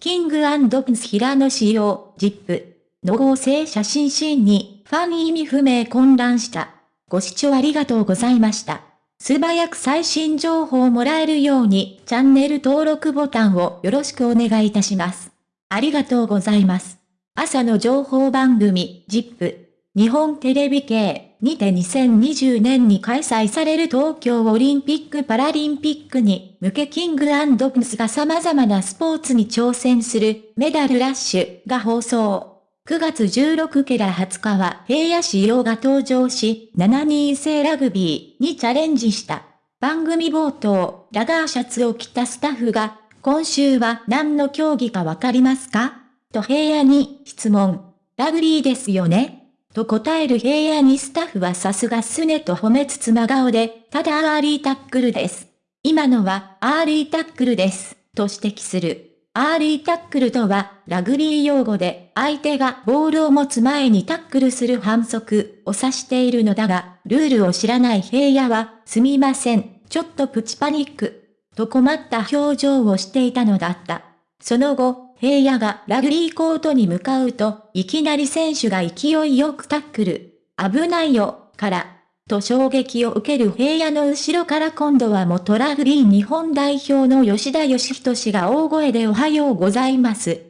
キングプンス平野仕様、ジップの合成写真シーンに、ファン意味不明混乱した。ご視聴ありがとうございました。素早く最新情報をもらえるように、チャンネル登録ボタンをよろしくお願いいたします。ありがとうございます。朝の情報番組、ジップ。日本テレビ系にて2020年に開催される東京オリンピック・パラリンピックに向けキングプンスが様々なスポーツに挑戦するメダルラッシュが放送。9月16から20日は平野紫耀が登場し、7人制ラグビーにチャレンジした。番組冒頭、ラガーシャツを着たスタッフが、今週は何の競技かわかりますか？と平野に質問。ラグビーですよね？と答える平野にスタッフはさすがすねと褒めつつ真顔で、ただアーリータックルです。今のはアーリータックルです、と指摘する。アーリータックルとは、ラグビー用語で、相手がボールを持つ前にタックルする反則を指しているのだが、ルールを知らない平野は、すみません、ちょっとプチパニック、と困った表情をしていたのだった。その後、平野がラグビーコートに向かうと、いきなり選手が勢いよくタックル。危ないよ、から。と衝撃を受ける平野の後ろから今度は元ラグビー日本代表の吉田義人氏が大声でおはようございます。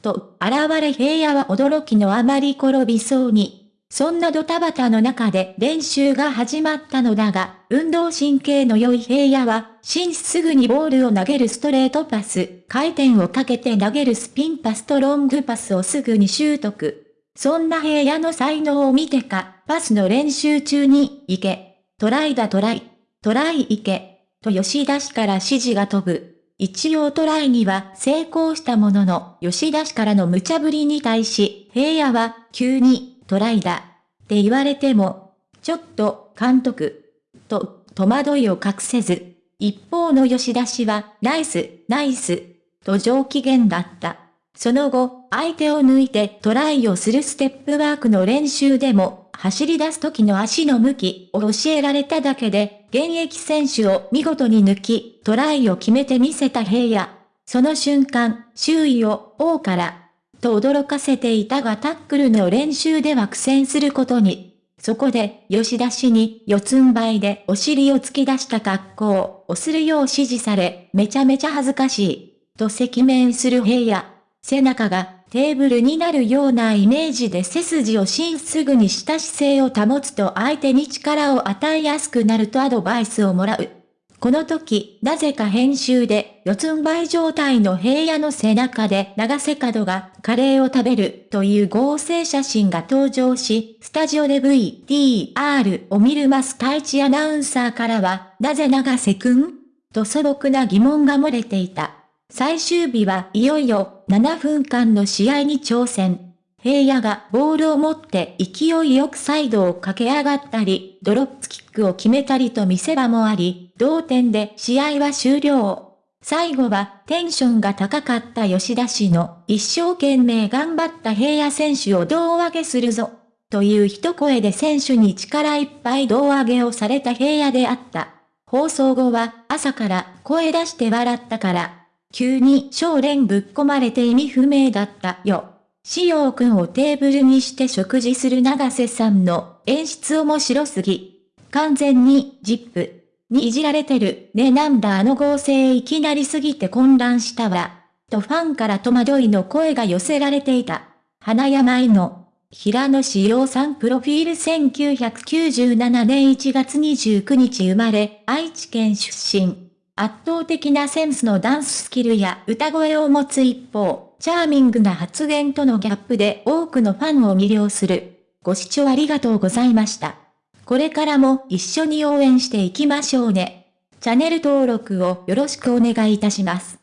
と、現れ平野は驚きのあまり転びそうに。そんなドタバタの中で練習が始まったのだが、運動神経の良い平野は、紳士すぐにボールを投げるストレートパス、回転をかけて投げるスピンパスとロングパスをすぐに習得。そんな平野の才能を見てか、パスの練習中に、行け、トライだトライ、トライ行け、と吉田氏から指示が飛ぶ。一応トライには成功したものの、吉田氏からの無茶ぶりに対し、平野は急にトライだ。って言われても、ちょっと、監督。と、戸惑いを隠せず。一方の吉田氏は、ナイス、ナイス。と上機嫌だった。その後、相手を抜いてトライをするステップワークの練習でも、走り出す時の足の向きを教えられただけで、現役選手を見事に抜き、トライを決めてみせた平野。その瞬間、周囲を、王から、と驚かせていたがタックルの練習では苦戦することに。そこで、吉田氏に四つん這いでお尻を突き出した格好をするよう指示され、めちゃめちゃ恥ずかしい。と赤面する平野。背中がテーブルになるようなイメージで背筋をしんすぐにした姿勢を保つと相手に力を与えやすくなるとアドバイスをもらう。この時、なぜか編集で、四つん這い状態の平野の背中で長瀬角がカレーを食べるという合成写真が登場し、スタジオで VTR を見るマス太一アナウンサーからは、なぜ長瀬くん？と素朴な疑問が漏れていた。最終日はいよいよ7分間の試合に挑戦。平野がボールを持って勢いよくサイドを駆け上がったり、ドロップキックを決めたりと見せ場もあり、同点で試合は終了。最後はテンションが高かった吉田氏の一生懸命頑張った平野選手を胴上げするぞ。という一声で選手に力いっぱい胴上げをされた平野であった。放送後は朝から声出して笑ったから、急に少連ぶっ込まれて意味不明だったよ。しようくんをテーブルにして食事する長瀬さんの演出面白すぎ。完全に、ジップにいじられてる。ねなんだあの合成いきなりすぎて混乱したわ。とファンから戸惑いの声が寄せられていた。花山井の平野志陽さんプロフィール1997年1月29日生まれ、愛知県出身。圧倒的なセンスのダンススキルや歌声を持つ一方、チャーミングな発言とのギャップで多くのファンを魅了する。ご視聴ありがとうございました。これからも一緒に応援していきましょうね。チャンネル登録をよろしくお願いいたします。